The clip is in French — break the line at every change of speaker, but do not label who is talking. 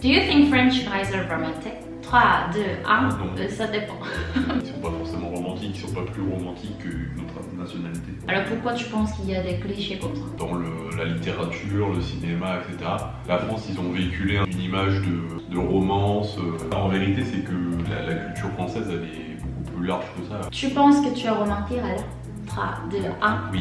Do you think French guys are romantic? 3, 2, 1,
Non.
Euh, ça dépend.
Ils sont pas forcément romantiques, ils sont pas plus romantiques que notre nationalité.
Alors pourquoi tu penses qu'il y a des clichés comme ça?
Dans le- la littérature, le cinéma, etc., la France, ils ont véhiculé une image de, de romance. Euh. En vérité, c'est que la, la culture française, elle est beaucoup plus large que ça.
Tu penses que tu es romantique alors 3, 2, 1.
Oui.